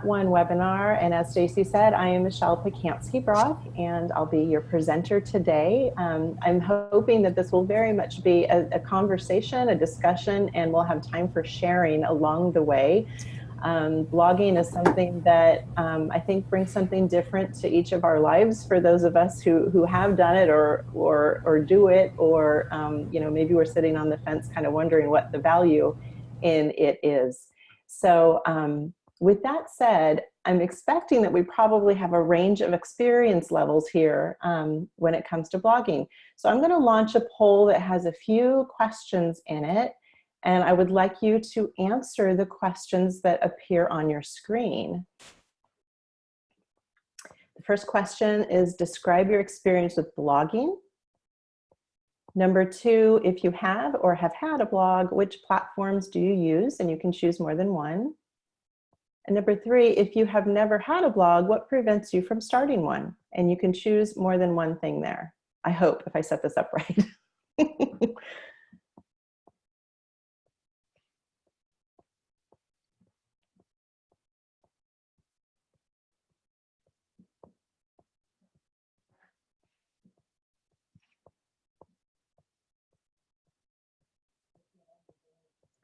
One webinar. And as Stacy said, I am Michelle Pacansky-Brock and I'll be your presenter today. Um, I'm hoping that this will very much be a, a, conversation, a discussion, and we'll have time for sharing along the way. Um, blogging is something that um, I think brings something different to each of our lives for those of us who, who have done it or, or, or do it, or um, you know, maybe we're sitting on the fence kind of wondering what the value in it is. So um, with that said, I'm expecting that we probably have a range of experience levels here um, when it comes to blogging. So I'm gonna launch a poll that has a few questions in it and I would like you to answer the questions that appear on your screen. The first question is describe your experience with blogging. Number two, if you have or have had a blog, which platforms do you use? And you can choose more than one. And number three, if you have never had a blog, what prevents you from starting one? And you can choose more than one thing there. I hope if I set this up right.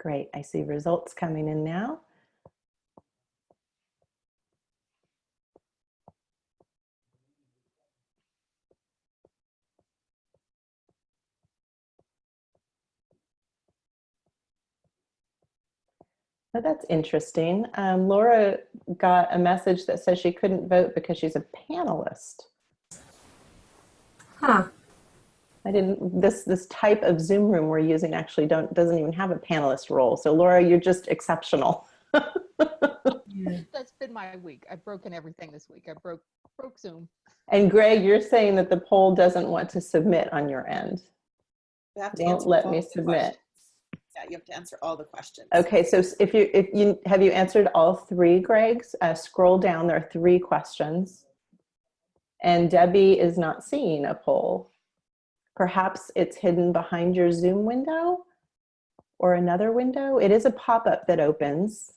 Great, I see results coming in now. Oh, that's interesting. Um, Laura got a message that says she couldn't vote because she's a panelist. Huh. I didn't, this, this type of Zoom room we're using actually don't, doesn't even have a panelist role. So Laura, you're just exceptional. That's been my week. I've broken everything this week. I broke, broke Zoom. And Greg, you're saying that the poll doesn't want to submit on your end. Don't let me submit. You have to answer all the questions. Okay, so if you, if you, have you answered all three, Greg's? Uh, scroll down, there are three questions. And Debbie is not seeing a poll. Perhaps it's hidden behind your Zoom window or another window. It is a pop-up that opens.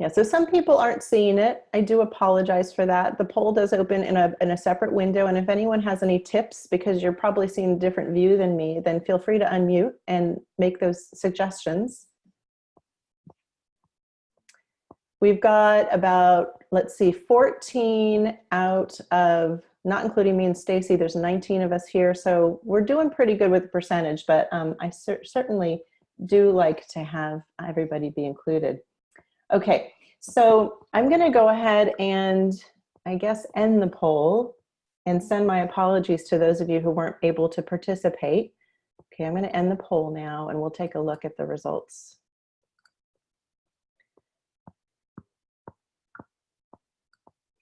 Yeah, so some people aren't seeing it. I do apologize for that. The poll does open in a, in a separate window. And if anyone has any tips, because you're probably seeing a different view than me, then feel free to unmute and make those suggestions. We've got about, let's see, 14 out of, not including me and Stacy, there's 19 of us here. So we're doing pretty good with the percentage, but um, I cer certainly do like to have everybody be included. Okay, so I'm gonna go ahead and I guess end the poll and send my apologies to those of you who weren't able to participate. Okay, I'm gonna end the poll now and we'll take a look at the results.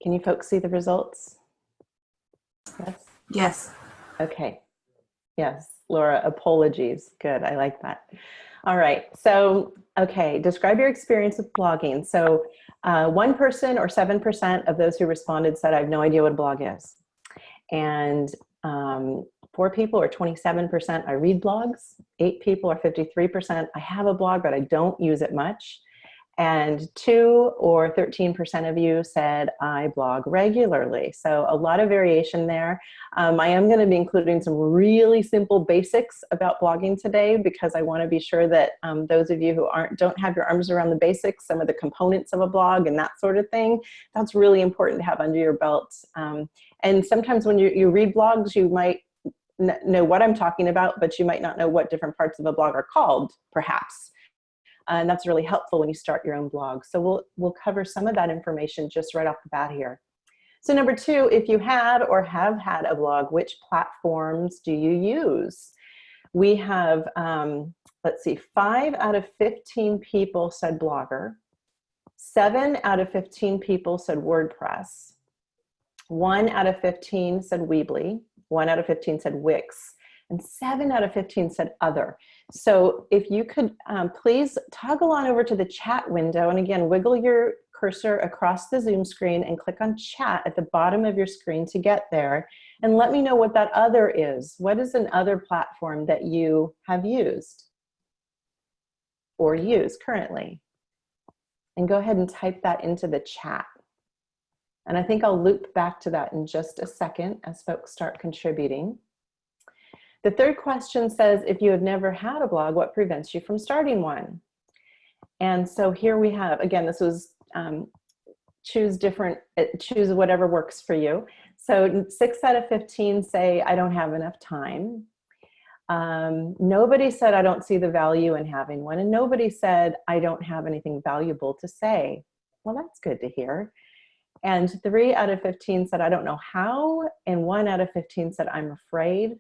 Can you folks see the results? Yes. Yes. Okay. Yes, Laura, apologies. Good, I like that. All right, so, okay, describe your experience with blogging. So uh, one person or 7% of those who responded said, I have no idea what a blog is. And um, four people or 27%, I read blogs. Eight people or 53%, I have a blog, but I don't use it much and two or 13% of you said I blog regularly. So a lot of variation there. Um, I am gonna be including some really simple basics about blogging today because I wanna be sure that um, those of you who aren't, don't have your arms around the basics, some of the components of a blog and that sort of thing, that's really important to have under your belt. Um, and sometimes when you, you read blogs, you might know what I'm talking about, but you might not know what different parts of a blog are called, perhaps and that's really helpful when you start your own blog. So we'll, we'll cover some of that information just right off the bat here. So number two, if you had or have had a blog, which platforms do you use? We have, um, let's see, five out of 15 people said Blogger. Seven out of 15 people said WordPress. One out of 15 said Weebly. One out of 15 said Wix and seven out of 15 said other. So if you could um, please toggle on over to the chat window and again, wiggle your cursor across the Zoom screen and click on chat at the bottom of your screen to get there. And let me know what that other is. What is an other platform that you have used? or use currently? And go ahead and type that into the chat. And I think I'll loop back to that in just a second as folks start contributing. The third question says, if you have never had a blog, what prevents you from starting one? And so here we have, again, this was um, choose different, uh, choose whatever works for you. So six out of 15 say, I don't have enough time. Um, nobody said, I don't see the value in having one. And nobody said, I don't have anything valuable to say. Well, that's good to hear. And three out of 15 said, I don't know how. And one out of 15 said, I'm afraid.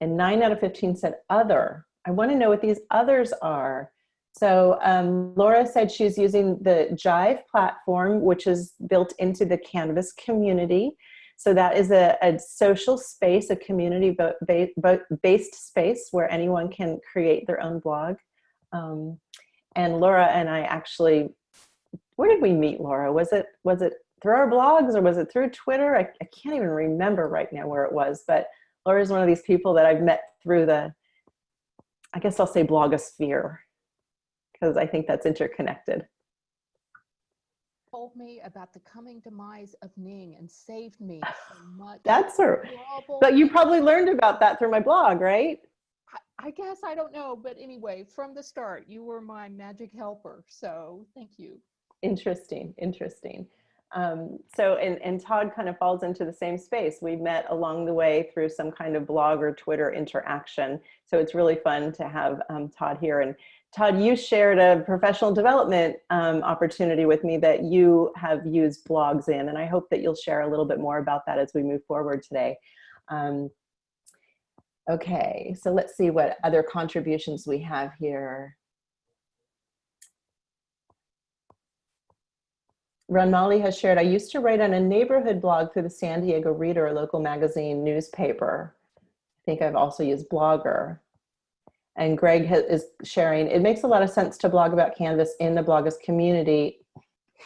And nine out of 15 said, other. I want to know what these others are. So um, Laura said she's using the Jive platform, which is built into the Canvas community. So that is a, a social space, a community-based space where anyone can create their own blog. Um, and Laura and I actually, where did we meet Laura? Was it, was it through our blogs or was it through Twitter? I, I can't even remember right now where it was, but Laura is one of these people that I've met through the, I guess I'll say blogosphere because I think that's interconnected. Told me about the coming demise of Ning and saved me so much. That's her. But you probably learned about that through my blog, right? I, I guess I don't know, but anyway, from the start, you were my magic helper. So thank you. Interesting, interesting. Um, so, and, and Todd kind of falls into the same space. We met along the way through some kind of blog or Twitter interaction. So it's really fun to have um, Todd here. And Todd, you shared a professional development um, opportunity with me that you have used blogs in, and I hope that you'll share a little bit more about that as we move forward today. Um, okay, so let's see what other contributions we have here. Ranmali has shared, I used to write on a neighborhood blog through the San Diego Reader, a local magazine newspaper. I think I've also used Blogger and Greg is sharing, it makes a lot of sense to blog about Canvas in the bloggers community,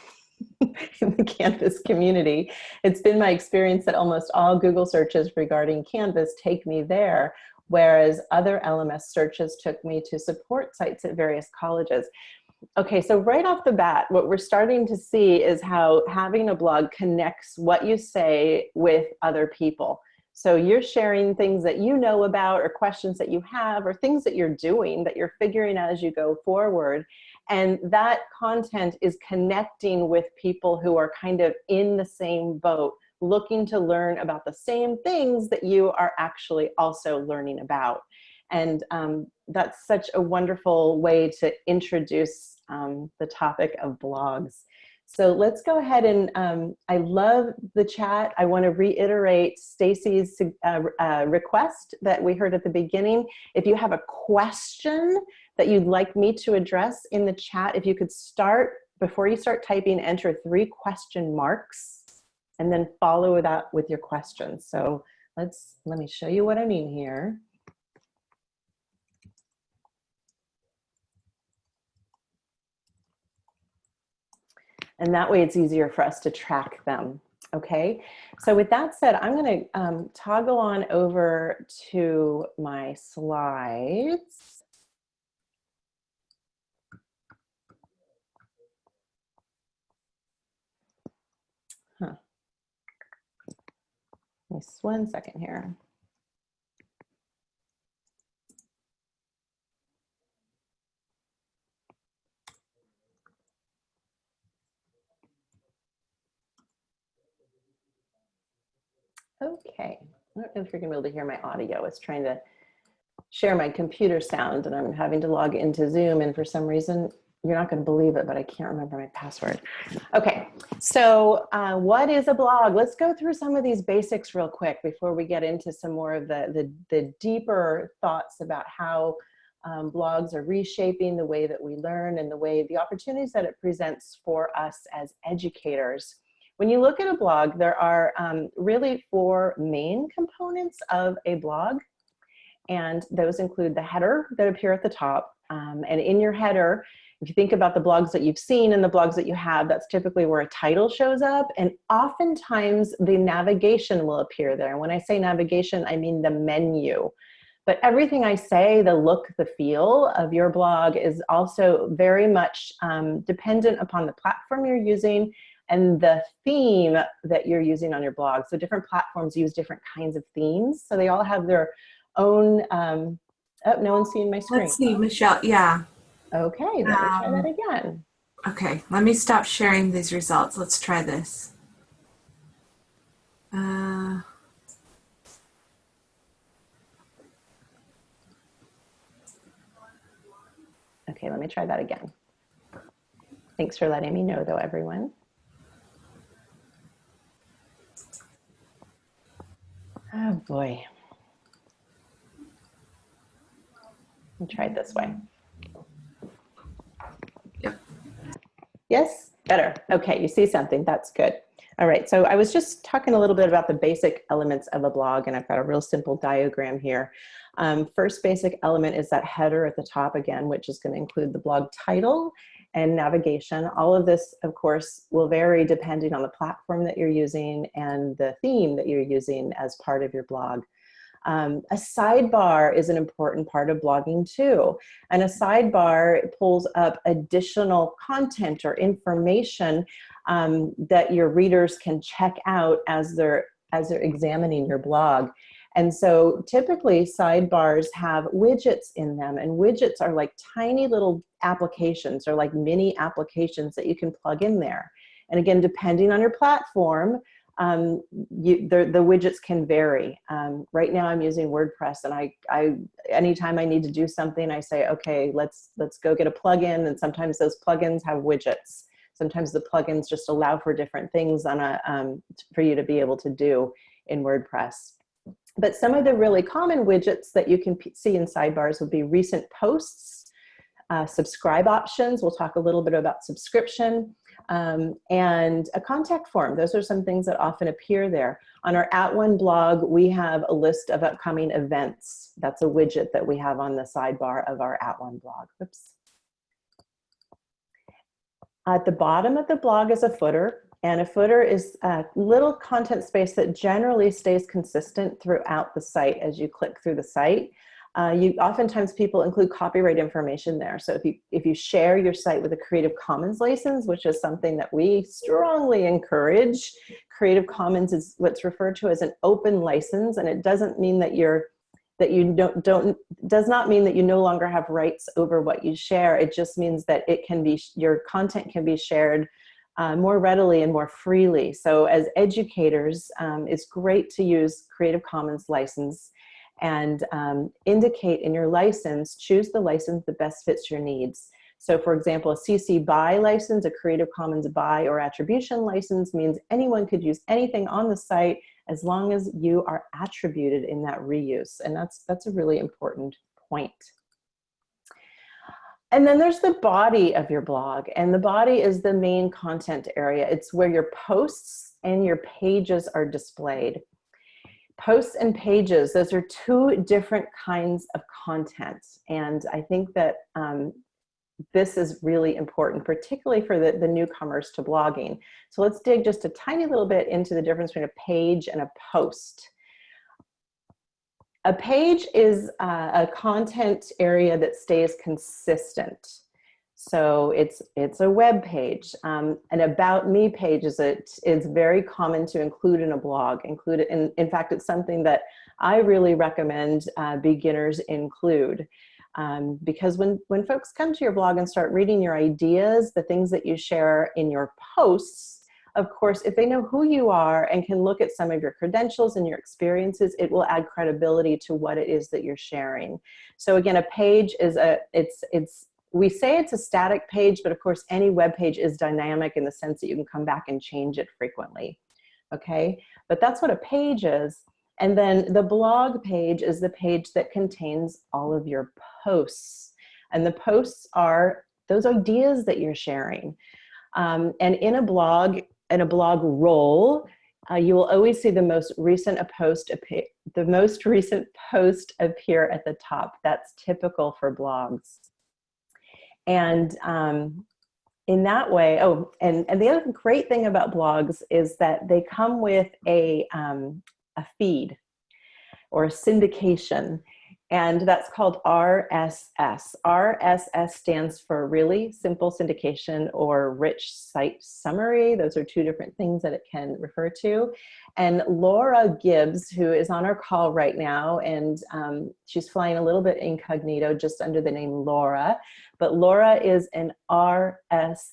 in the Canvas community. It's been my experience that almost all Google searches regarding Canvas take me there, whereas other LMS searches took me to support sites at various colleges. Okay, so right off the bat, what we're starting to see is how having a blog connects what you say with other people. So you're sharing things that you know about or questions that you have or things that you're doing that you're figuring out as you go forward. And that content is connecting with people who are kind of in the same boat, looking to learn about the same things that you are actually also learning about. And um, that's such a wonderful way to introduce um, the topic of blogs. So let's go ahead and um, I love the chat. I want to reiterate Stacy's uh, uh, request that we heard at the beginning. If you have a question that you'd like me to address in the chat, if you could start, before you start typing, enter three question marks and then follow that with your questions. So let's, let me show you what I mean here. And that way it's easier for us to track them. Okay, so with that said, I'm going to um, toggle on over to my slides. Huh. Just one second here. Okay, I don't know if you're gonna be able to hear my audio. It's trying to share my computer sound and I'm having to log into Zoom and for some reason, you're not gonna believe it, but I can't remember my password. Okay, so uh, what is a blog? Let's go through some of these basics real quick before we get into some more of the, the, the deeper thoughts about how um, blogs are reshaping the way that we learn and the way the opportunities that it presents for us as educators. When you look at a blog, there are um, really four main components of a blog. And those include the header that appear at the top. Um, and in your header, if you think about the blogs that you've seen and the blogs that you have, that's typically where a title shows up. And oftentimes the navigation will appear there. And when I say navigation, I mean the menu. But everything I say, the look, the feel of your blog is also very much um, dependent upon the platform you're using and the theme that you're using on your blog. So different platforms use different kinds of themes. So they all have their own, um, oh, no one's seeing my screen. Let's see, Michelle. Yeah. Okay, let me try Um, that again. Okay, let me stop sharing these results. Let's try this. Uh, Okay, let me try that again. Thanks for letting me know though, everyone. Oh boy. Me try it this way. Yep. Yes, better. Okay, you see something, that's good. All right, so I was just talking a little bit about the basic elements of a blog and I've got a real simple diagram here. Um, first basic element is that header at the top again, which is gonna include the blog title and navigation. All of this, of course, will vary depending on the platform that you're using and the theme that you're using as part of your blog. Um, a sidebar is an important part of blogging too. And a sidebar pulls up additional content or information um, that your readers can check out as they're, as they're examining your blog. And so typically sidebars have widgets in them and widgets are like tiny little applications or like mini applications that you can plug in there. And again, depending on your platform, um, you, the, the widgets can vary. Um, right now I'm using WordPress and I, I, anytime I need to do something, I say, okay, let's, let's go get a plugin. And sometimes those plugins have widgets. Sometimes the plugins just allow for different things on a, um, for you to be able to do in WordPress. But some of the really common widgets that you can see in sidebars would be recent posts, uh, subscribe options. We'll talk a little bit about subscription um, and a contact form. Those are some things that often appear there. On our At One blog, we have a list of upcoming events. That's a widget that we have on the sidebar of our At One blog. Oops. At the bottom of the blog is a footer. And a footer is a little content space that generally stays consistent throughout the site as you click through the site. Uh, you oftentimes people include copyright information there. So if you if you share your site with a Creative Commons license, which is something that we strongly encourage, Creative Commons is what's referred to as an open license, and it doesn't mean that you're that you don't don't does not mean that you no longer have rights over what you share. It just means that it can be your content can be shared uh, more readily and more freely. So as educators, um, it's great to use Creative Commons license and um, indicate in your license, choose the license that best fits your needs. So for example, a CC BY license, a Creative Commons BY or attribution license means anyone could use anything on the site as long as you are attributed in that reuse. And that's, that's a really important point. And then there's the body of your blog and the body is the main content area. It's where your posts and your pages are displayed. Posts and pages, those are two different kinds of content. And I think that um, this is really important, particularly for the, the newcomers to blogging. So let's dig just a tiny little bit into the difference between a page and a post. A page is uh, a content area that stays consistent. So it's it's a web page. Um, an about me page is it is very common to include in a blog. Include in in fact it's something that I really recommend uh, beginners include. Um, because when when folks come to your blog and start reading your ideas, the things that you share in your posts, of course, if they know who you are and can look at some of your credentials and your experiences, it will add credibility to what it is that you're sharing. So again, a page is a, it's, it's, we say it's a static page, but of course any web page is dynamic in the sense that you can come back and change it frequently. Okay, but that's what a page is. And then the blog page is the page that contains all of your posts. And the posts are those ideas that you're sharing. Um, and in a blog, in a blogroll, uh, you will always see the most recent a post the most recent post appear at the top. That's typical for blogs. And um, in that way, oh, and, and the other great thing about blogs is that they come with a, um, a feed or a syndication. And that's called RSS. RSS stands for really simple syndication or rich site summary. Those are two different things that it can refer to. And Laura Gibbs, who is on our call right now, and um, she's flying a little bit incognito just under the name Laura, but Laura is an RSS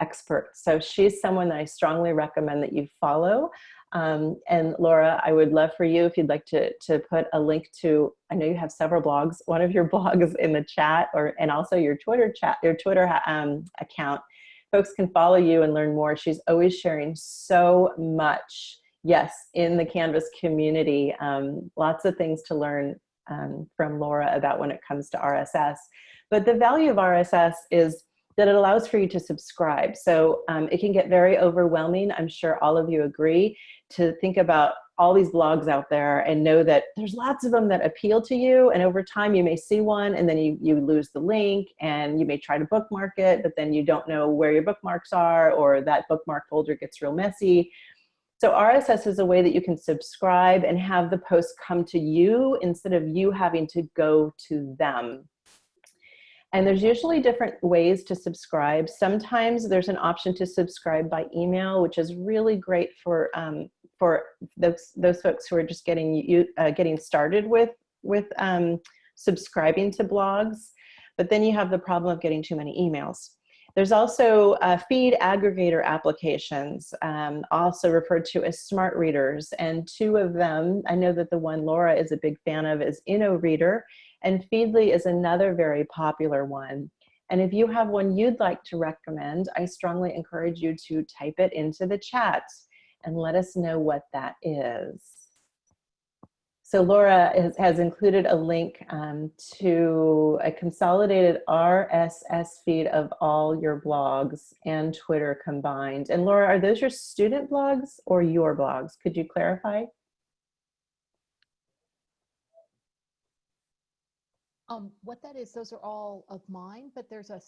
expert. So she's someone that I strongly recommend that you follow. Um, and Laura, I would love for you if you'd like to, to put a link to, I know you have several blogs, one of your blogs in the chat or, and also your Twitter chat, your Twitter um, account. Folks can follow you and learn more. She's always sharing so much, yes, in the Canvas community. Um, lots of things to learn um, from Laura about when it comes to RSS. But the value of RSS is that it allows for you to subscribe. So um, it can get very overwhelming. I'm sure all of you agree to think about all these blogs out there and know that there's lots of them that appeal to you. And over time you may see one and then you, you lose the link and you may try to bookmark it, but then you don't know where your bookmarks are or that bookmark folder gets real messy. So RSS is a way that you can subscribe and have the posts come to you instead of you having to go to them. And there's usually different ways to subscribe. Sometimes there's an option to subscribe by email, which is really great for um, for those those folks who are just getting you uh, getting started with with um, subscribing to blogs. But then you have the problem of getting too many emails. There's also uh, feed aggregator applications, um, also referred to as smart readers. And two of them, I know that the one Laura is a big fan of is Inoreader and Feedly is another very popular one. And if you have one you'd like to recommend, I strongly encourage you to type it into the chat and let us know what that is. So Laura has, has included a link um, to a consolidated RSS feed of all your blogs and Twitter combined. And Laura, are those your student blogs or your blogs? Could you clarify? Um, what that is, those are all of mine, but there's a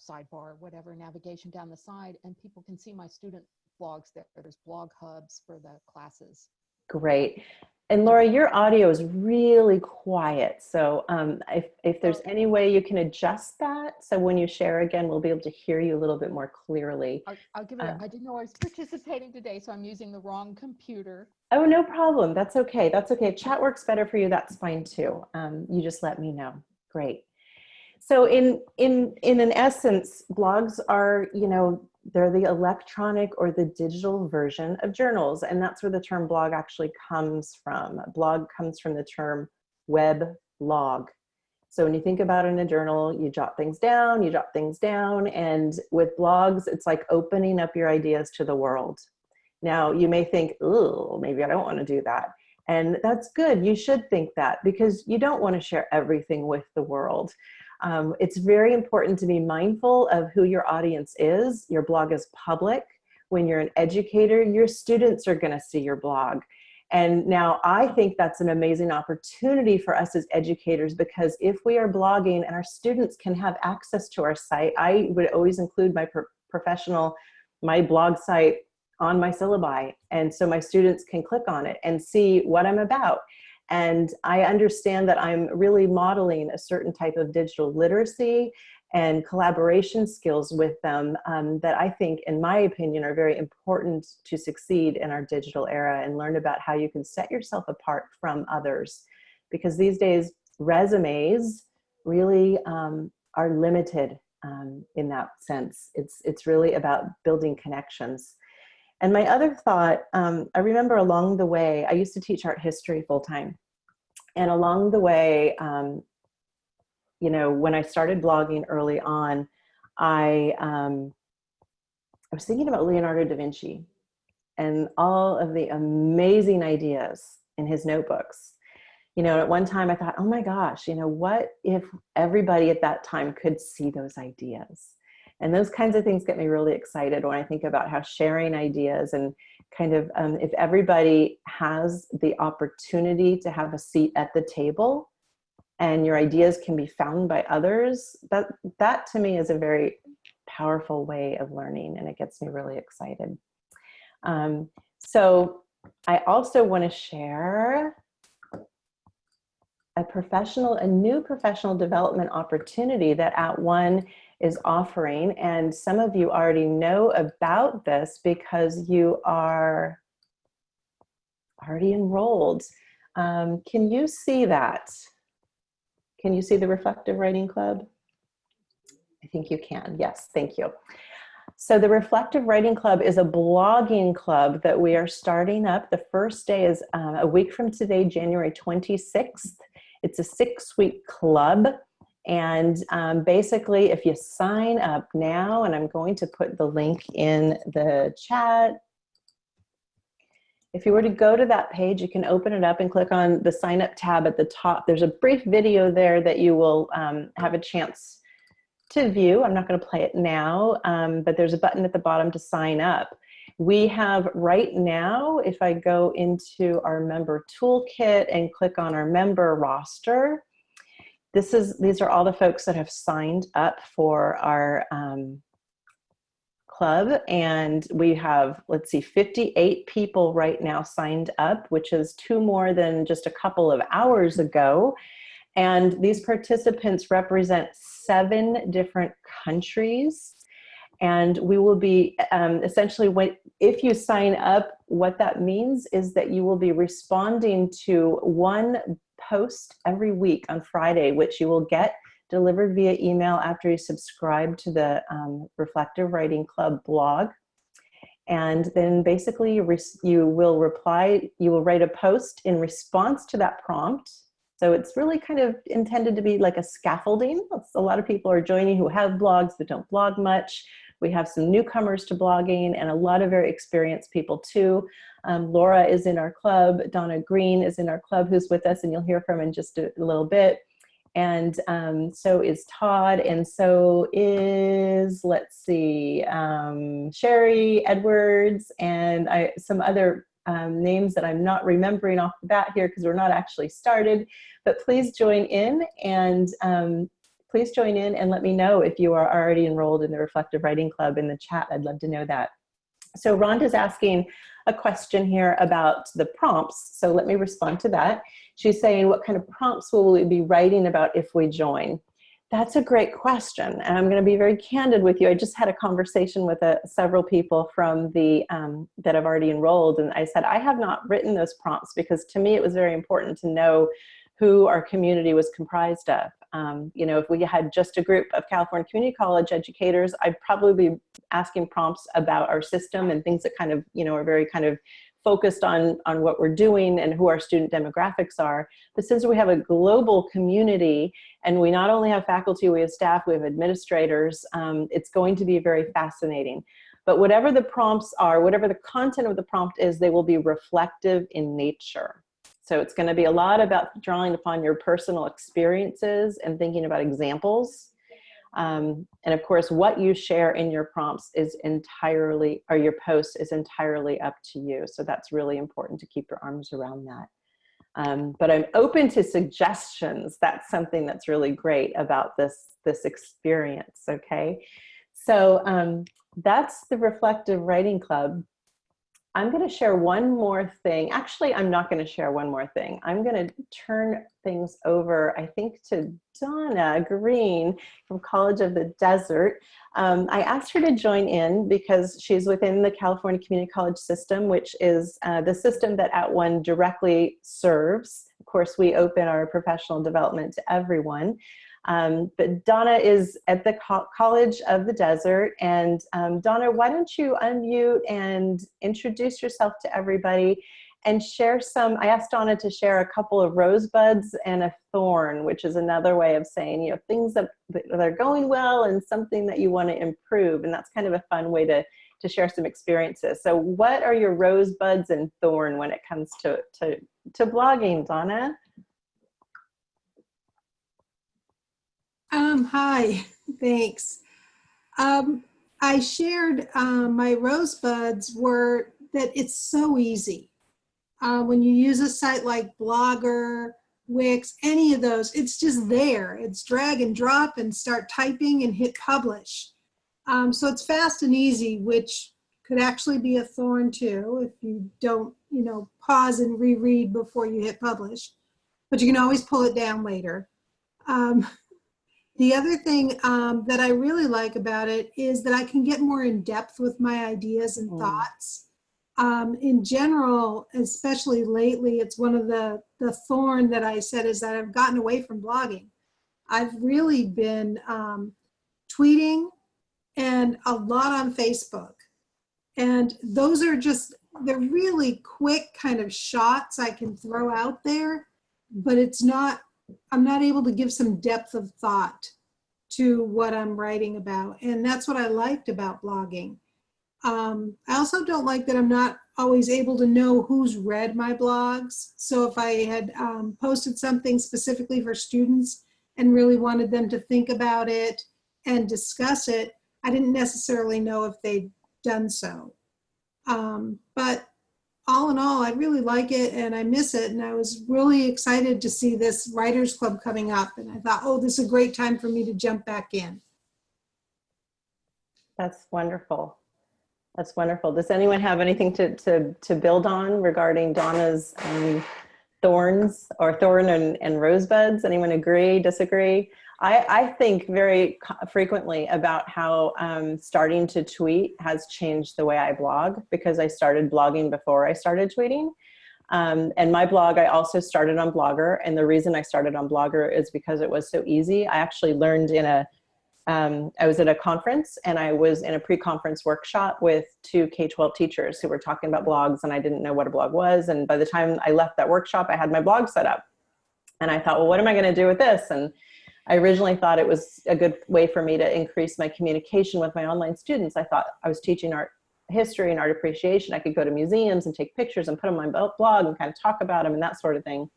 sidebar, whatever, navigation down the side, and people can see my student blogs there. There's blog hubs for the classes. Great. And Laura, your audio is really quiet. So um, if, if there's any way you can adjust that, so when you share again, we'll be able to hear you a little bit more clearly. I'll, I'll give it, Uh. a- I didn't know I was participating today, so I'm using the wrong computer. Oh, no problem. That's okay. That's okay. Chat works better for you. That's fine too. Um, you just let me know. Great. So in, in, in an essence, blogs are, you know, they're the electronic or the digital version of journals. And that's where the term blog actually comes from. Blog comes from the term web log. So when you think about in a journal, you jot things down, you jot things down. And with blogs, it's like opening up your ideas to the world. Now you may think, oh, maybe I don't want to do that. And that's good. You should think that because you don't want to share everything with the world. Um, it's very important to be mindful of who your audience is. Your blog is public. When you're an educator, your students are going to see your blog. And now I think that's an amazing opportunity for us as educators because if we are blogging and our students can have access to our site, I would always include my pro professional, my blog site on my syllabi. And so my students can click on it and see what I'm about. And I understand that I'm really modeling a certain type of digital literacy and collaboration skills with them um, that I think, in my opinion, are very important to succeed in our digital era and learn about how you can set yourself apart from others. Because these days, resumes really um, are limited um, in that sense. It's, it's really about building connections. And my other thought, um, I remember along the way, I used to teach art history full time. And along the way, um, you know, when I started blogging early on, I, um, I was thinking about Leonardo da Vinci and all of the amazing ideas in his notebooks. You know, at one time I thought, oh my gosh, you know, what if everybody at that time could see those ideas? And those kinds of things get me really excited when I think about how sharing ideas and kind of um, if everybody has the opportunity to have a seat at the table and your ideas can be found by others, that, that to me is a very powerful way of learning and it gets me really excited. Um, so I also want to share a professional, a new professional development opportunity that At One is offering. And some of you already know about this because you are already enrolled. Um, can you see that? Can you see the Reflective Writing Club? I think you can. Yes, thank you. So the Reflective Writing Club is a blogging club that we are starting up. The first day is uh, a week from today, January 26th. It's a six week club. And um, basically, if you sign up now, and I'm going to put the link in the chat. If you were to go to that page, you can open it up and click on the sign up tab at the top. There's a brief video there that you will um, have a chance to view. I'm not going to play it now, um, but there's a button at the bottom to sign up. We have right now, if I go into our member toolkit and click on our member roster, this is these are all the folks that have signed up for our um, club. And we have let's see 58 people right now signed up which is two more than just a couple of hours ago. And these participants represent seven different countries. And we will be um, essentially when if you sign up what that means is that you will be responding to one post every week on Friday, which you will get delivered via email after you subscribe to the um, Reflective Writing Club blog. And then basically you, you will reply, you will write a post in response to that prompt. So it's really kind of intended to be like a scaffolding. A lot of people are joining who have blogs that don't blog much. We have some newcomers to blogging and a lot of very experienced people too. Um, Laura is in our club. Donna Green is in our club who's with us and you'll hear from in just a, little bit. And um, so is Todd and so is, let's see, um, Sherry Edwards and I, some other um, names that I'm not remembering off the bat here because we're not actually started, but please join in and um, please join in and let me know if you are already enrolled in the Reflective Writing Club in the chat. I'd love to know that. So Rhonda's asking a question here about the prompts. So let me respond to that. She's saying, what kind of prompts will we be writing about if we join? That's a great question. And I'm gonna be very candid with you. I just had a conversation with uh, several people from the, um, that have already enrolled. And I said, I have not written those prompts because to me, it was very important to know who our community was comprised of. Um, you know, if we had just a group of California Community College educators, I'd probably be asking prompts about our system and things that kind of, you know, are very kind of focused on, on what we're doing and who our student demographics are. But since we have a global community and we not only have faculty, we have staff, we have administrators, um, it's going to be very fascinating. But whatever the prompts are, whatever the content of the prompt is, they will be reflective in nature. So it's going to be a lot about drawing upon your personal experiences and thinking about examples. Um, and of course, what you share in your prompts is entirely, or your post is entirely up to you. So that's really important to keep your arms around that. Um, but I'm open to suggestions. That's something that's really great about this, this experience, okay? So um, that's the Reflective Writing Club. I'm going to share one more thing. Actually, I'm not going to share one more thing. I'm going to turn things over, I think, to Donna Green from College of the Desert. Um, I asked her to join in because she's within the California Community College system, which is uh, the system that At One directly serves. Of course, we open our professional development to everyone. Um, but Donna is at the Co College of the Desert. And um, Donna, why don't you unmute and introduce yourself to everybody and share some, I asked Donna to share a couple of rosebuds and a thorn, which is another way of saying, you know, things that, that are going well and something that you want to improve. And that's kind of a fun way to, to share some experiences. So what are your rosebuds and thorn when it comes to, to, to blogging, Donna? Um, hi, thanks. Um, I shared um, my rosebuds were that it's so easy. Uh, when you use a site like Blogger, Wix, any of those, it's just there. It's drag and drop and start typing and hit publish. Um, so it's fast and easy, which could actually be a thorn too if you don't, you know, pause and reread before you hit publish. but you can always pull it down later. Um, the other thing um, that I really like about it is that I can get more in depth with my ideas and Mm. thoughts. Um, in general, especially lately, it's one of the, the thorn that I said is that I've gotten away from blogging. I've really been um, tweeting and a lot on Facebook. And those are just, they're really quick kind of shots I can throw out there, but it's not, I'm not able to give some depth of thought to what I'm writing about. And that's what I liked about blogging. Um, I also don't like that I'm not always able to know who's read my blogs. So if I had um, posted something specifically for students and really wanted them to think about it and discuss it, I didn't necessarily know if they'd done so. Um, but all in all, I really like it and I miss it. And I was really excited to see this writers club coming up. And I thought, oh, this is a great time for me to jump back in. That's wonderful. That's wonderful. Does anyone have anything to, to, to build on regarding Donna's um, thorns or thorn and, and rosebuds? Anyone agree, disagree? I, I think very frequently about how um, starting to tweet has changed the way I blog because I started blogging before I started tweeting. Um, and my blog, I also started on Blogger. And the reason I started on Blogger is because it was so easy. I actually learned in a um, I was at a conference and I was in a pre-conference workshop with two K-12 teachers who were talking about blogs and I didn't know what a blog was. And by the time I left that workshop, I had my blog set up. And I thought, well, what am I gonna do with this? And I originally thought it was a good way for me to increase my communication with my online students. I thought I was teaching art history and art appreciation. I could go to museums and take pictures and put them on my blog and kind of talk about them and that sort of thing.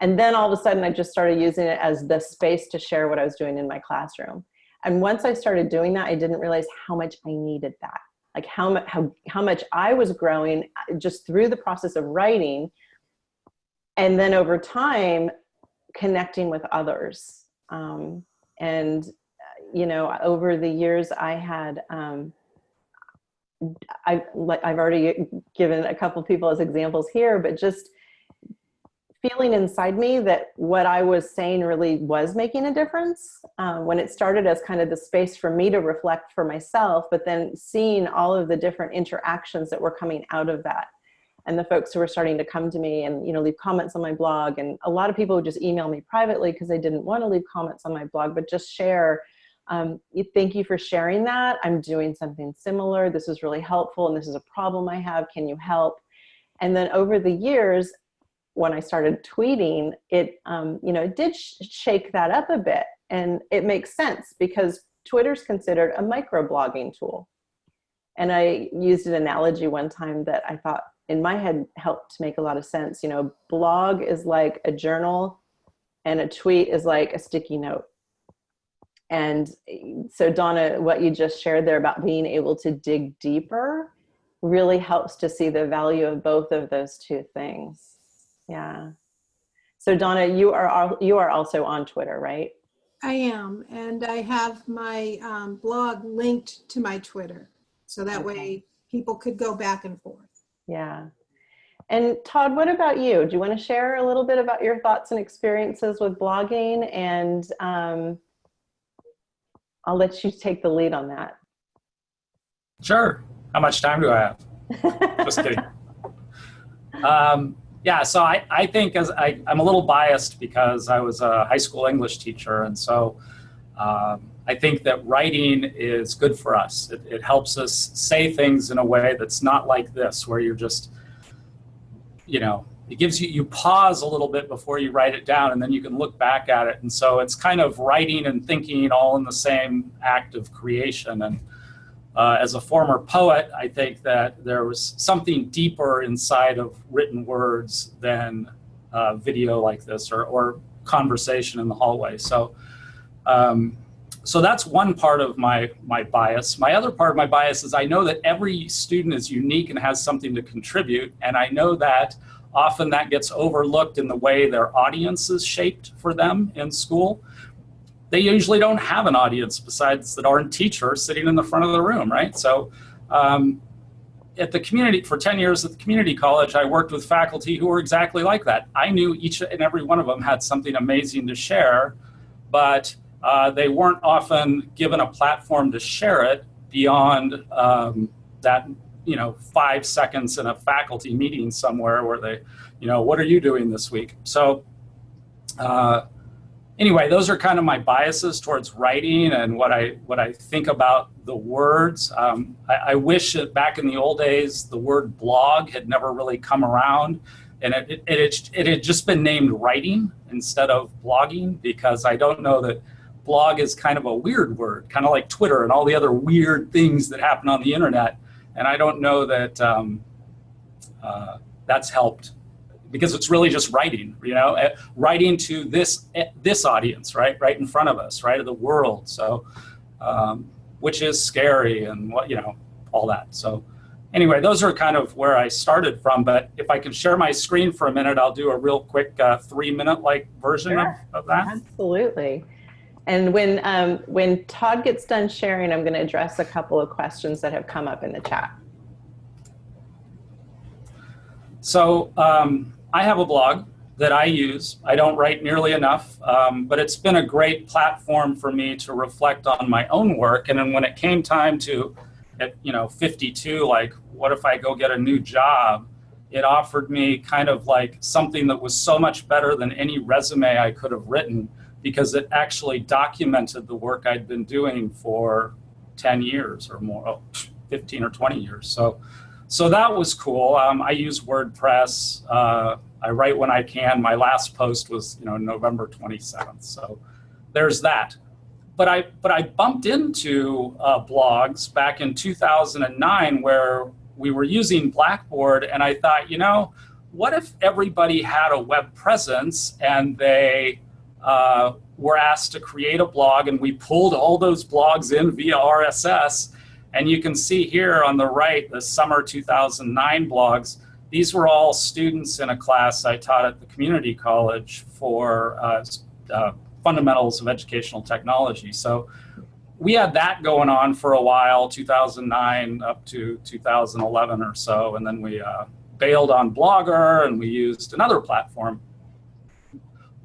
And then all of a sudden I just started using it as the space to share what I was doing in my classroom. And once I started doing that, I didn't realize how much I needed that. Like how, how, how much I was growing uh, just through the process of writing. And then over time, connecting with others. Um, and, uh, you know, over the years I had, um, I, I've already given a couple people as examples here, but just feeling inside me that what I was saying really was making a difference. Um, when it started as kind of the space for me to reflect for myself, but then seeing all of the different interactions that were coming out of that. And the folks who were starting to come to me and you know leave comments on my blog. And a lot of people would just email me privately because they didn't want to leave comments on my blog, but just share um, thank you for sharing that. I'm doing something similar. This is really helpful and this is a problem I have. Can you help? And then over the years, when I started tweeting, it, um, you know, it did sh shake that up a bit. And it makes sense because Twitter's considered a microblogging tool. And I used an analogy one time that I thought in my head helped to make a lot of sense. You know, blog is like a journal and a tweet is like a sticky note. And so Donna, what you just shared there about being able to dig deeper really helps to see the value of both of those two things. Yeah. So Donna, you are you are also on Twitter, right? I am, and I have my um, blog linked to my Twitter. So that Okay. way people could go back and forth. Yeah. And Todd, what about you? Do you want to share a little bit about your thoughts and experiences with blogging? And um, I'll let you take the lead on that. Sure. How much time do I have? Just kidding. Um, yeah, so I, I think as I, I'm a little biased because I was a high school English teacher. And so um, I think that writing is good for us. It, it helps us say things in a way that's not like this, where you're just, you know, it gives you, you pause a little bit before you write it down and then you can look back at it. And so it's kind of writing and thinking all in the same act of creation. And uh, as a former poet, I think that there was something deeper inside of written words than uh, video like this or, or conversation in the hallway. So, um, so that's one part of my, my bias. My other part of my bias is I know that every student is unique and has something to contribute. And I know that often that gets overlooked in the way their audience is shaped for them in school they usually don't have an audience besides the darn teacher sitting in the front of the room, right? So, um, at the community, for 10 years at the community college, I worked with faculty who were exactly like that. I knew each and every one of them had something amazing to share, but uh, they weren't often given a platform to share it beyond um, that, you know, five seconds in a faculty meeting somewhere where they, you know, what are you doing this week? So uh, anyway, those are kind of my biases towards writing and what I what I think about the words. Um, I, I, wish that back in the old days the word blog had never really come around, and it it, it, it had just been named writing instead of blogging because I don't know that blog is kind of a weird word, kind of like Twitter and all the other weird things that happen on the internet, and I don't know that um, uh, that's helped because it's really just writing, you know, eh, writing to this eh, this audience, right, right in front of us, right, of the world. So, um, which is scary and what you know, all that. So, anyway, those are kind of where I started from. But if I can share my screen for a minute, I'll do a real quick uh, three minute like version sure. of, of that. Absolutely. And when um, when Todd gets done sharing, I'm going to address a couple of questions that have come up in the chat. So um, I have a blog that I use. I don't write nearly enough, um, but it's been a great platform for me to reflect on my own work. And then when it came time to, at you know, 52, like, what if I go get a new job? It offered me kind of like something that was so much better than any resume I could have written because it actually documented the work I'd been doing for 10 years or more, oh, 15 or 20 years. So so that was cool. Um, I use WordPress. Uh, I write when I can. My last post was, you know, November 27th. So there's that. But I, but I bumped into uh, blogs back in 2009 where we were using Blackboard and I thought, you know, what if everybody had a web presence and they uh, were asked to create a blog and we pulled all those blogs in via RSS and you can see here on the right, the summer 2009 blogs. These were all students in a class I taught at the community college for uh, uh, fundamentals of educational technology. So we had that going on for a while, 2009 up to 2011 or so. And then we uh, bailed on Blogger and we used another platform.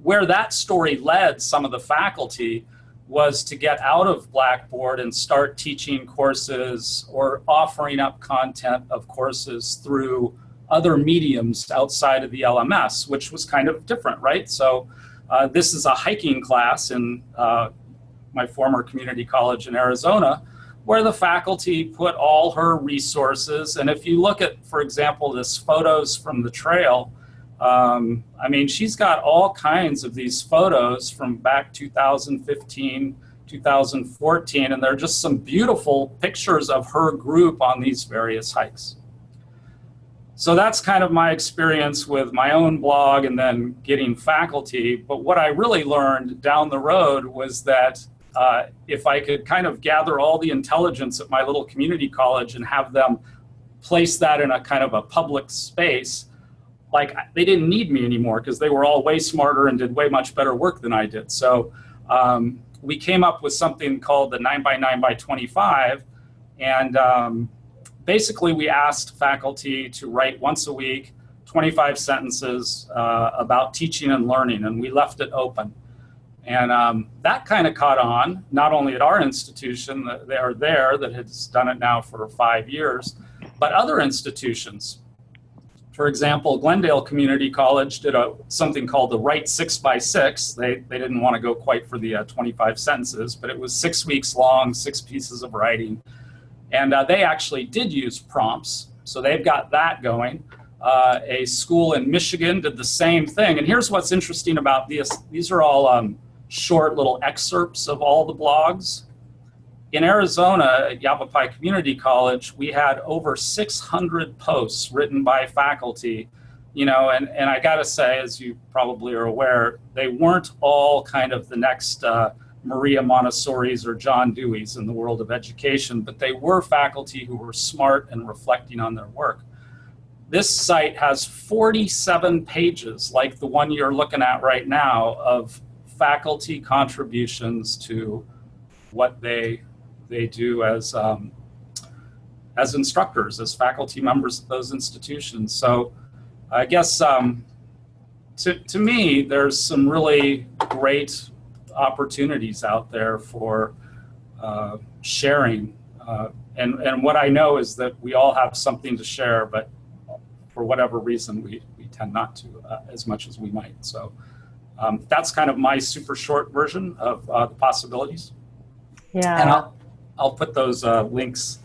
Where that story led some of the faculty was to get out of Blackboard and start teaching courses or offering up content of courses through other mediums outside of the LMS, which was kind of different, right? So uh, this is a hiking class in uh, my former community college in Arizona, where the faculty put all her resources. And if you look at, for example, this photos from the trail, um, I mean, she's got all kinds of these photos from back 2015, 2014, and they're just some beautiful pictures of her group on these various hikes. So that's kind of my experience with my own blog and then getting faculty. But what I really learned down the road was that uh, if I could kind of gather all the intelligence at my little community college and have them place that in a kind of a public space, like they didn't need me anymore because they were all way smarter and did way much better work than I did. So um, we came up with something called the 9 by 9 by 25 and um, basically we asked faculty to write once a week 25 sentences uh, about teaching and learning and we left it open. And um, that kind of caught on, not only at our institution, that they are there that has done it now for five years, but other institutions. For example, Glendale Community College did a, something called the Write Six by Six. They, they didn't want to go quite for the uh, 25 sentences, but it was six weeks long, six pieces of writing. And uh, they actually did use prompts, so they've got that going. Uh, a school in Michigan did the same thing. And here's what's interesting about these. These are all um, short little excerpts of all the blogs in Arizona at Yavapai Community College, we had over 600 posts written by faculty, you know, and, and I gotta say, as you probably are aware, they weren't all kind of the next uh, Maria Montessori's or John Dewey's in the world of education, but they were faculty who were smart and reflecting on their work. This site has 47 pages, like the one you're looking at right now, of faculty contributions to what they they do as um, as instructors, as faculty members of those institutions. So I guess um, to, to me, there's some really great opportunities out there for uh, sharing. Uh, and, and what I know is that we all have something to share, but for whatever reason, we, we tend not to uh, as much as we might. So um, that's kind of my super short version of uh, the possibilities. And Yeah, I'll, I'll put those uh, links,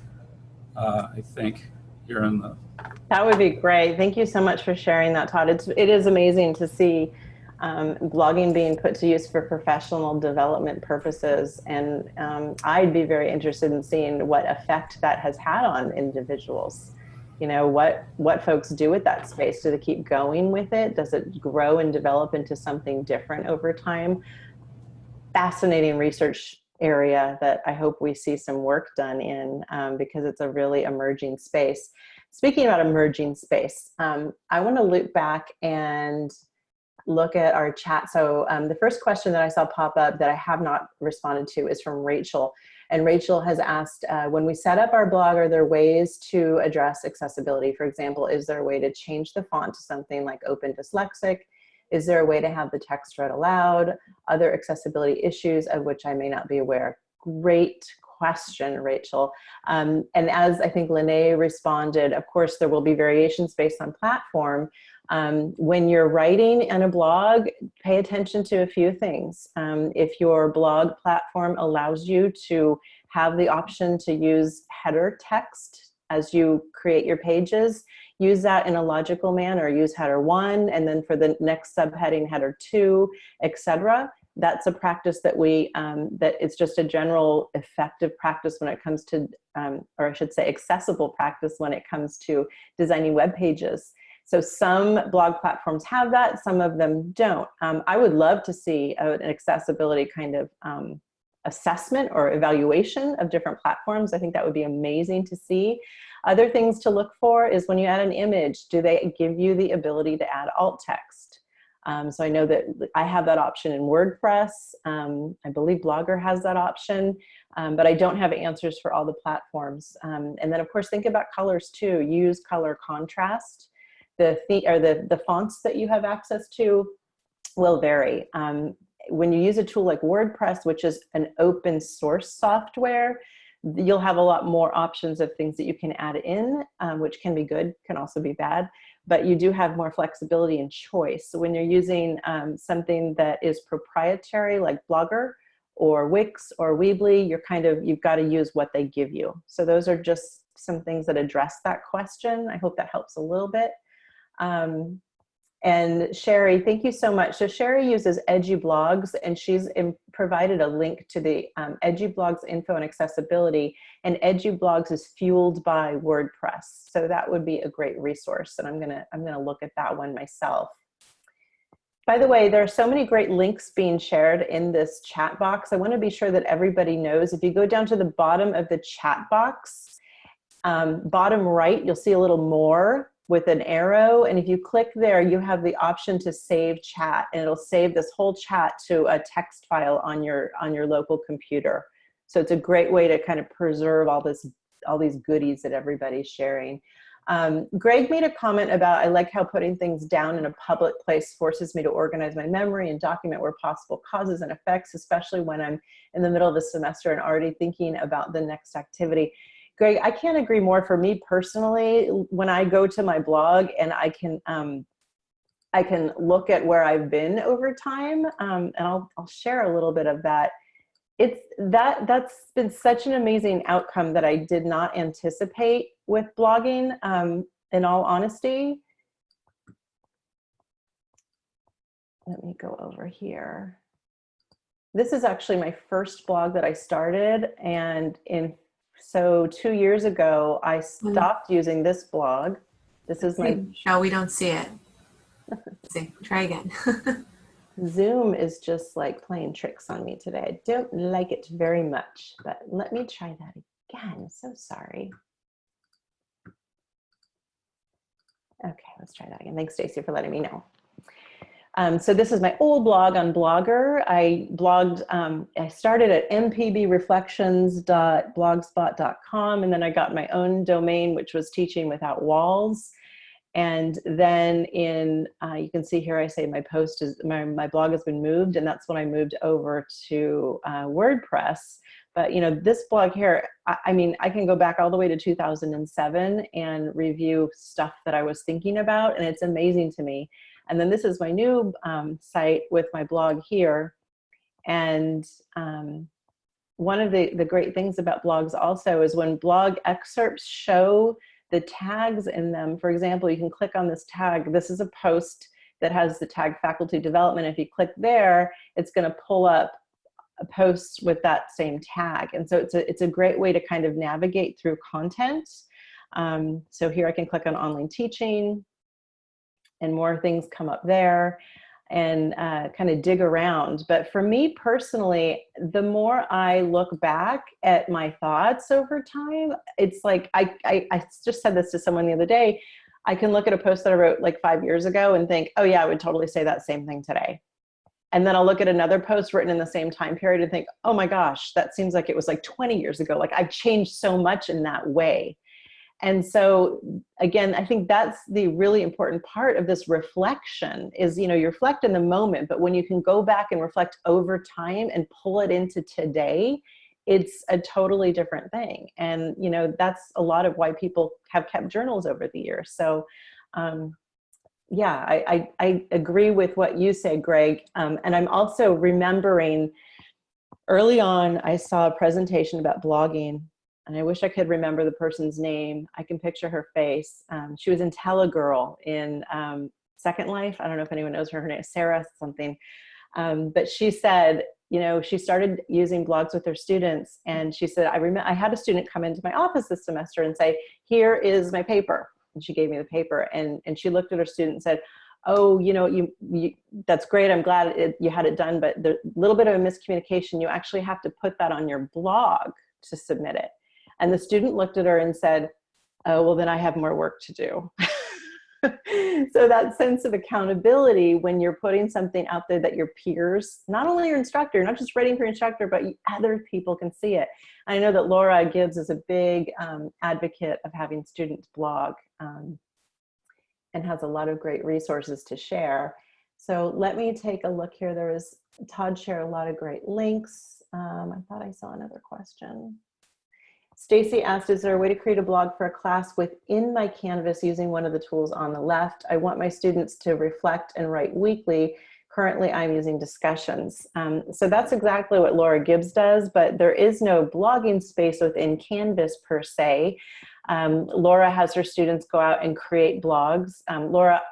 uh, I think, here in the, that would be great. Thank you so much for sharing that, Todd. It's, it is amazing to see um, blogging being put to use for professional development purposes. And um, I'd be very interested in seeing what effect that has had on individuals. You know, what, what folks do with that space. Do they keep going with it? Does it grow and develop into something different over time? Fascinating research area that I hope we see some work done in um, because it's a really emerging space. Speaking about emerging space, um, I want to loop back and look at our chat. So um, the first question that I saw pop up that I have not responded to is from Rachel. And Rachel has asked, uh, when we set up our blog, are there ways to address accessibility? For example, is there a way to change the font to something like Open Dyslexic? Is there a way to have the text read aloud? Other accessibility issues of which I may not be aware? Great question, Rachel. Um, and as I think Lene responded, of course, there will be variations based on platform. Um, when you're writing in a blog, pay attention to a few things. Um, if your blog platform allows you to have the option to use header text as you create your pages, use that in a logical manner. Use header one, and then for the next subheading, header two, etc that's a practice that we, um, that it's just a general effective practice when it comes to, um, or I should say accessible practice when it comes to designing web pages. So some blog platforms have that, some of them don't. Um, I would love to see an accessibility kind of um, assessment or evaluation of different platforms. I think that would be amazing to see. Other things to look for is when you add an image, do they give you the ability to add alt text? Um, so I know that I have that option in WordPress. Um, I believe Blogger has that option, um, but I don't have answers for all the platforms. Um, and then of course, think about colors too. Use color contrast. The, or the, the fonts that you have access to will vary. Um, when you use a tool like WordPress, which is an open source software, you'll have a lot more options of things that you can add in, um, which can be good, can also be bad but you do have more flexibility and choice. So when you're using um, something that is proprietary like Blogger or Wix or Weebly, you're kind of, you've got to use what they give you. So those are just some things that address that question. I hope that helps a little bit. Um, and Sherry, thank you so much. So Sherry uses EduBlogs and she's provided a link to the um, EduBlogs info and accessibility and EduBlogs is fueled by WordPress. So that would be a great resource and I'm gonna, I'm gonna look at that one myself. By the way, there are so many great links being shared in this chat box. I wanna be sure that everybody knows, if you go down to the bottom of the chat box, um, bottom right, you'll see a little more with an arrow. And if you click there, you have the option to save chat and it'll save this whole chat to a text file on your, on your local computer. So it's a great way to kind of preserve all this, all these goodies that everybody's sharing. Um, Greg made a comment about, I like how putting things down in a public place forces me to organize my memory and document where possible causes and effects, especially when I'm in the middle of the semester and already thinking about the next activity. Greg, I can't agree more. For me personally, when I go to my blog and I can, um, I can look at where I've been over time, um, and I'll, I'll share a little bit of that. It's that that's been such an amazing outcome that I did not anticipate with blogging. Um, in all honesty, let me go over here. This is actually my first blog that I started, and in so two years ago, I mm. stopped using this blog. This is my Michelle, we don't see it. See, try again. Zoom is just like playing tricks on me today. I don't like it very much, but let me try that again. So sorry. Okay, let's try that again. Thanks, Stacy, for letting me know. Um, so this is my old blog on Blogger. I blogged, um, I started at mpbreflections.blogspot.com and then I got my own domain, which was Teaching Without Walls. And then in, uh, you can see here, I say my post is, my, my blog has been moved and that's when I moved over to uh, WordPress. But you know, this blog here, I, I mean, I can go back all the way to 2007 and review stuff that I was thinking about and it's amazing to me. And then this is my new um, site with my blog here. And um, one of the, the great things about blogs also is when blog excerpts show the tags in them. For example, you can click on this tag. This is a post that has the tag faculty development. If you click there, it's gonna pull up a post with that same tag. And so it's a, it's a great way to kind of navigate through content. Um, so here I can click on online teaching and more things come up there and uh, kind of dig around. But for me personally, the more I look back at my thoughts over time, it's like, I, I, I just said this to someone the other day, I can look at a post that I wrote like five years ago and think, oh yeah, I would totally say that same thing today. And then I'll look at another post written in the same time period and think, oh my gosh, that seems like it was like 20 years ago. Like I've changed so much in that way. And so again, I think that's the really important part of this reflection is, you know, you reflect in the moment, but when you can go back and reflect over time and pull it into today, it's a totally different thing. And, you know, that's a lot of why people have kept journals over the years. So, um, yeah, I, I, I agree with what you say, Greg. Um, and I'm also remembering early on, I saw a presentation about blogging and I wish I could remember the person's name. I can picture her face. Um, she was in Telegirl in um, Second Life. I don't know if anyone knows her. Her name is Sarah something. Um, but she said, you know, she started using blogs with her students, and she said, I remember I had a student come into my office this semester and say, "Here is my paper," and she gave me the paper, and and she looked at her student and said, oh, you know, you, you that's great. I'm glad it, you had it done, but the little bit of a miscommunication, you actually have to put that on your blog to submit it. And the student looked at her and said, oh, well, then I have more work to do. so that sense of accountability when you're putting something out there that your peers, not only your instructor, not just writing for your instructor, but other people can see it. I know that Laura Gibbs is a big um, advocate of having students blog um, and has a lot of great resources to share. So let me take a look here. There was, Todd shared a lot of great links. Um, I thought I saw another question. Stacy asked, is there a way to create a blog for a class within my Canvas using one of the tools on the left? I want my students to reflect and write weekly. Currently, I'm using discussions. Um, so that's exactly what Laura Gibbs does, but there is no blogging space within Canvas per se. Um, Laura has her students go out and create blogs. Um, Laura,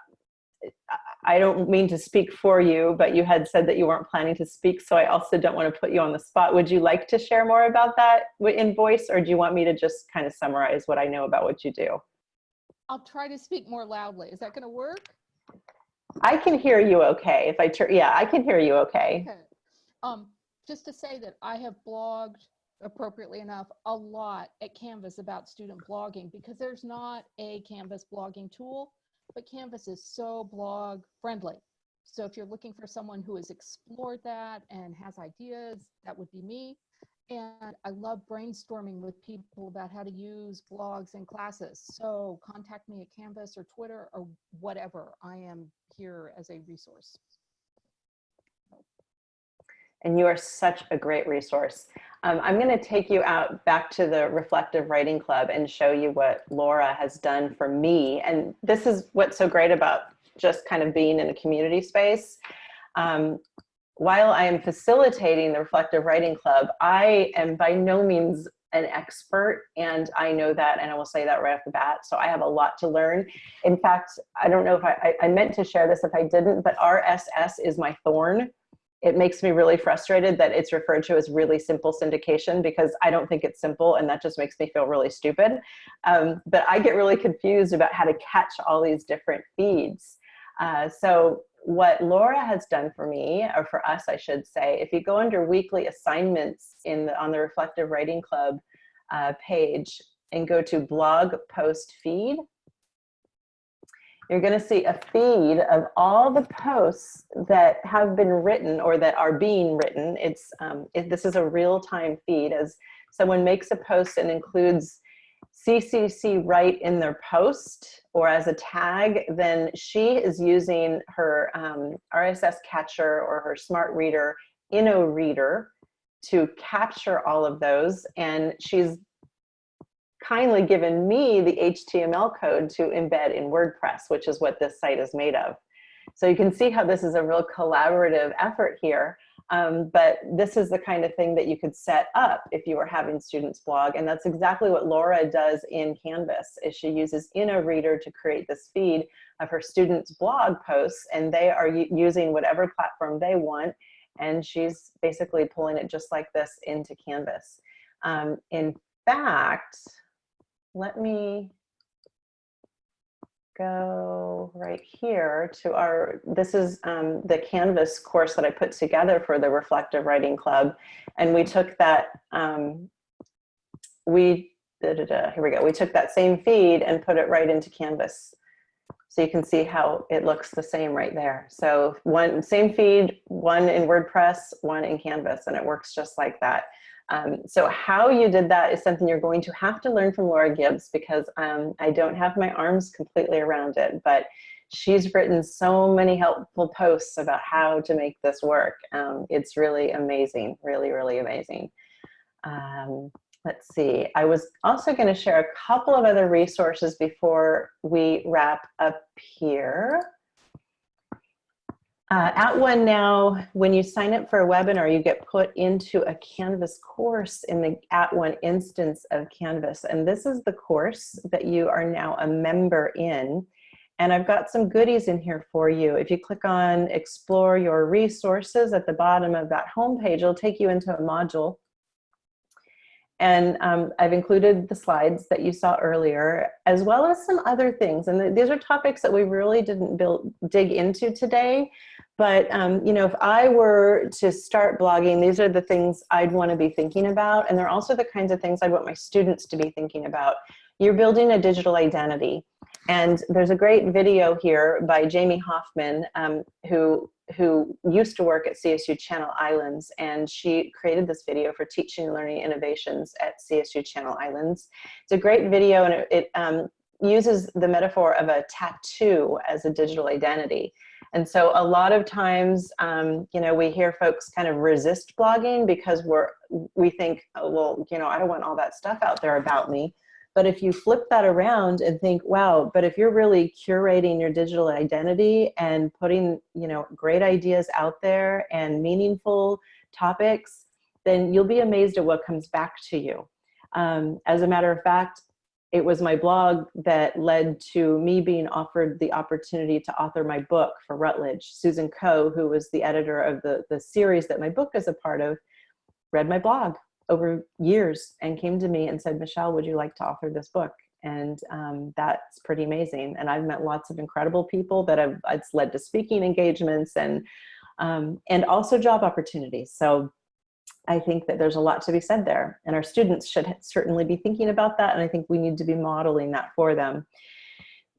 I don't mean to speak for you, but you had said that you weren't planning to speak, so I also don't want to put you on the spot. Would you like to share more about that in voice, or do you want me to just kind of summarize what I know about what you do? I'll try to speak more loudly. Is that going to work? I can hear you okay. If I turn, yeah, I can hear you okay. Okay. Um, just to say that I have blogged appropriately enough a lot at Canvas about student blogging because there's not a Canvas blogging tool but Canvas is so blog friendly. So if you're looking for someone who has explored that and has ideas, that would be me. And I love brainstorming with people about how to use blogs in classes. So contact me at Canvas or Twitter or whatever. I am here as a resource. And you are such a great resource. Um, I'm going to take you out back to the Reflective Writing Club and show you what Laura has done for me. And this is what's so great about just kind of being in a community space. Um, while I am facilitating the Reflective Writing Club, I am by no means an expert and I know that and I will say that right off the bat. So I have a lot to learn. In fact, I don't know if I, I, I meant to share this if I didn't, but RSS is my thorn it makes me really frustrated that it's referred to as really simple syndication because I don't think it's simple and that just makes me feel really stupid. Um, but I get really confused about how to catch all these different feeds. Uh, so what Laura has done for me, or for us, I should say, if you go under weekly assignments in the, on the Reflective Writing Club uh, page and go to blog post feed, you're going to see a feed of all the posts that have been written or that are being written. It's um, it, this is a real-time feed as someone makes a post and includes CCC right in their post or as a tag, then she is using her um, RSS catcher or her smart reader, Inoreader, to capture all of those. And she's kindly given me the HTML code to embed in WordPress, which is what this site is made of. So you can see how this is a real collaborative effort here. Um, but this is the kind of thing that you could set up if you were having students blog. And that's exactly what Laura does in Canvas is she uses Inoreader to create this feed of her students blog posts and they are using whatever platform they want. And she's basically pulling it just like this into Canvas. Um, in fact, let me go right here to our, this is um, the Canvas course that I put together for the Reflective Writing Club. And we took that, um, we, da, da, da, here we go. We took that same feed and put it right into Canvas. So you can see how it looks the same right there. So one same feed, one in WordPress, one in Canvas, and it works just like that. Um, so how you did that is something you're going to have to learn from Laura Gibbs because um, I don't have my arms completely around it, but she's written so many helpful posts about how to make this work. Um, it's really amazing, really, really amazing. Um, let's see, I was also gonna share a couple of other resources before we wrap up here. Uh, at One Now, when you sign up for a webinar, you get put into a Canvas course in the At One instance of Canvas. And this is the course that you are now a member in. And I've got some goodies in here for you. If you click on Explore Your Resources at the bottom of that homepage, it'll take you into a module. And um, I've included the slides that you saw earlier, as well as some other things. And th these are topics that we really didn't build, dig into today. But, um, you know, if I were to start blogging, these are the things I'd want to be thinking about. And they're also the kinds of things I'd want my students to be thinking about. You're building a digital identity. And there's a great video here by Jamie Hoffman, um, who, who used to work at CSU Channel Islands. And she created this video for teaching and learning innovations at CSU Channel Islands. It's a great video and it, it um, uses the metaphor of a tattoo as a digital identity. And so a lot of times, um, you know, we hear folks kind of resist blogging because we're, we think, oh, well, you know, I don't want all that stuff out there about me. But if you flip that around and think, wow, but if you're really curating your digital identity and putting, you know, great ideas out there and meaningful topics, then you'll be amazed at what comes back to you. Um, as a matter of fact, it was my blog that led to me being offered the opportunity to author my book for Routledge. Susan Ko, who was the editor of the, the series that my book is a part of, read my blog over years and came to me and said, Michelle, would you like to author this book? And um, that's pretty amazing. And I've met lots of incredible people that have, it's led to speaking engagements and, um, and also job opportunities. So I think that there's a lot to be said there and our students should certainly be thinking about that and I think we need to be modeling that for them.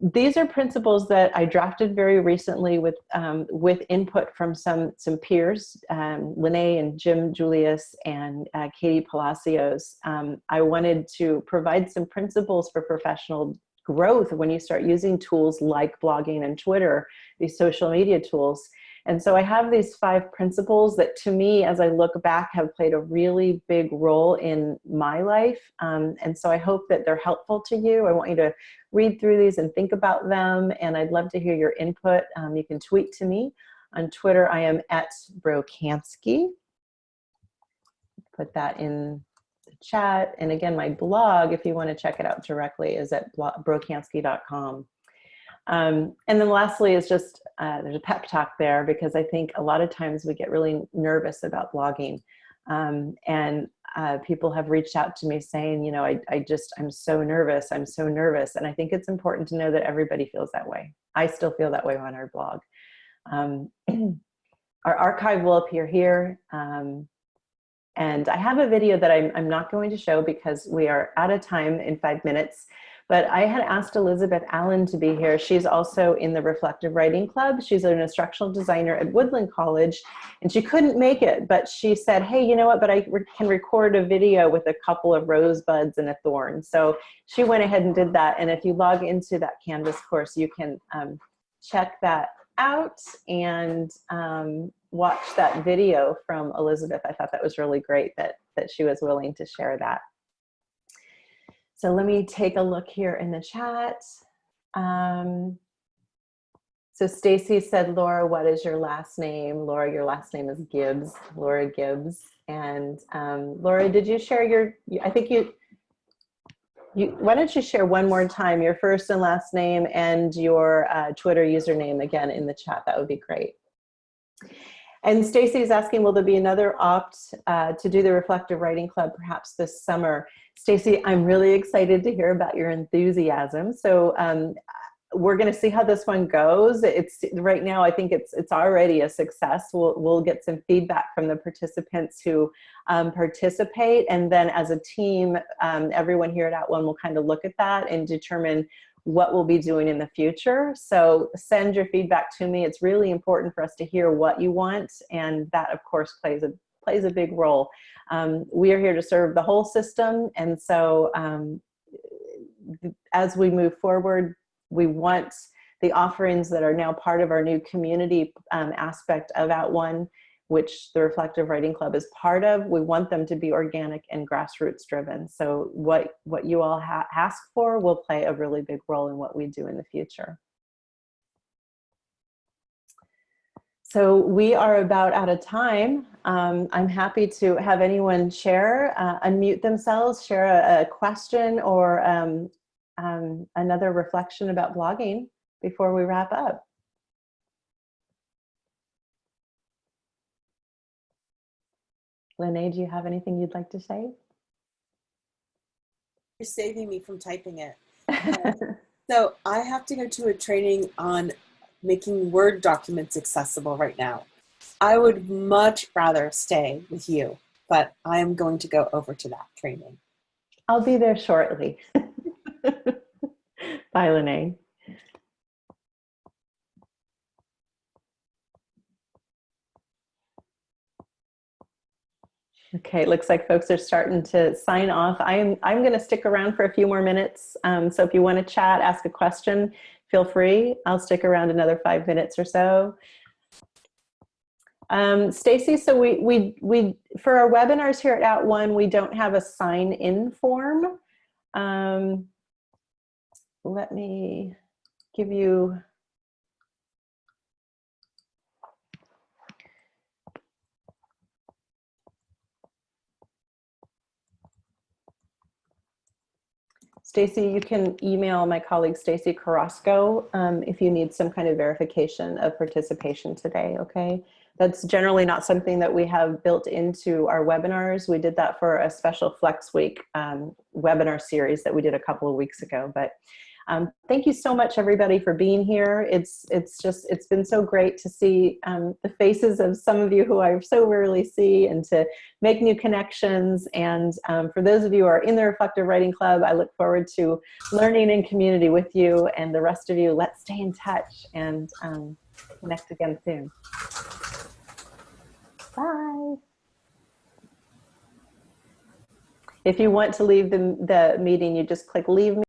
These are principles that I drafted very recently with, um, with input from some, some peers, um, Lene and Jim Julius and uh, Katie Palacios. Um, I wanted to provide some principles for professional growth when you start using tools like blogging and Twitter, these social media tools. And so I have these five principles that to me, as I look back, have played a really big role in my life. Um, and so I hope that they're helpful to you. I want you to read through these and think about them. And I'd love to hear your input. Um, you can tweet to me. On Twitter, I am at Brocansky. Put that in the chat. And again, my blog, if you want to check it out directly, is at brocansky.com. Um, and then lastly is just, uh, there's a pep talk there because I think a lot of times we get really nervous about blogging. Um, and uh, people have reached out to me saying, you know, I, I just, I'm so nervous, I'm so nervous. And I think it's important to know that everybody feels that way. I still feel that way on our blog. Um, our archive will appear here. Um, and I have a video that I'm, I'm not going to show because we are out of time in five minutes. But I had asked Elizabeth Allen to be here. She's also in the Reflective Writing Club. She's an instructional designer at Woodland College, and she couldn't make it, but she said, hey, you know what, but I re can record a video with a couple of rosebuds and a thorn. So she went ahead and did that. And if you log into that Canvas course, you can um, check that out and um, watch that video from Elizabeth. I thought that was really great that, that she was willing to share that. So let me take a look here in the chat. Um, so Stacy said, Laura, what is your last name? Laura, your last name is Gibbs, Laura Gibbs. And um, Laura, did you share your, I think you, you, why don't you share one more time your first and last name and your uh, Twitter username again in the chat? That would be great. And Stacy is asking, will there be another opt uh, to do the Reflective Writing Club perhaps this summer? Stacy, I'm really excited to hear about your enthusiasm. So um, we're going to see how this one goes. It's right now, I think it's it's already a success. We'll, we'll get some feedback from the participants who um, participate. And then as a team, um, everyone here at At One will kind of look at that and determine what we'll be doing in the future. So send your feedback to me. It's really important for us to hear what you want. And that of course plays a, plays a big role. Um, we are here to serve the whole system. And so um, as we move forward, we want the offerings that are now part of our new community um, aspect of At One, which the Reflective Writing Club is part of. We want them to be organic and grassroots driven. So what, what you all ask for will play a really big role in what we do in the future. So we are about out of time. Um, I'm happy to have anyone share, uh, unmute themselves, share a, a question or um, um, another reflection about blogging before we wrap up. Lene, do you have anything you'd like to say? You're saving me from typing it. so I have to go to a training on making Word documents accessible right now. I would much rather stay with you, but I am going to go over to that training. I'll be there shortly. Bye, Lene. Okay, it looks like folks are starting to sign off. I am, I'm going to stick around for a few more minutes. Um, so if you want to chat, ask a question, feel free. I'll stick around another five minutes or so. Um, Stacy, so we, we, we, for our webinars here at At One, we don't have a sign in form. Um, let me give you Stacy, you can email my colleague Stacy Carrasco um, if you need some kind of verification of participation today, okay? That's generally not something that we have built into our webinars. We did that for a special Flex Week um, webinar series that we did a couple of weeks ago, but um, thank you so much, everybody, for being here. It's it's just it's been so great to see um, the faces of some of you who I so rarely see, and to make new connections. And um, for those of you who are in the Reflective Writing Club, I look forward to learning in community with you. And the rest of you, let's stay in touch and um, connect again soon. Bye. If you want to leave the, the meeting, you just click leave me.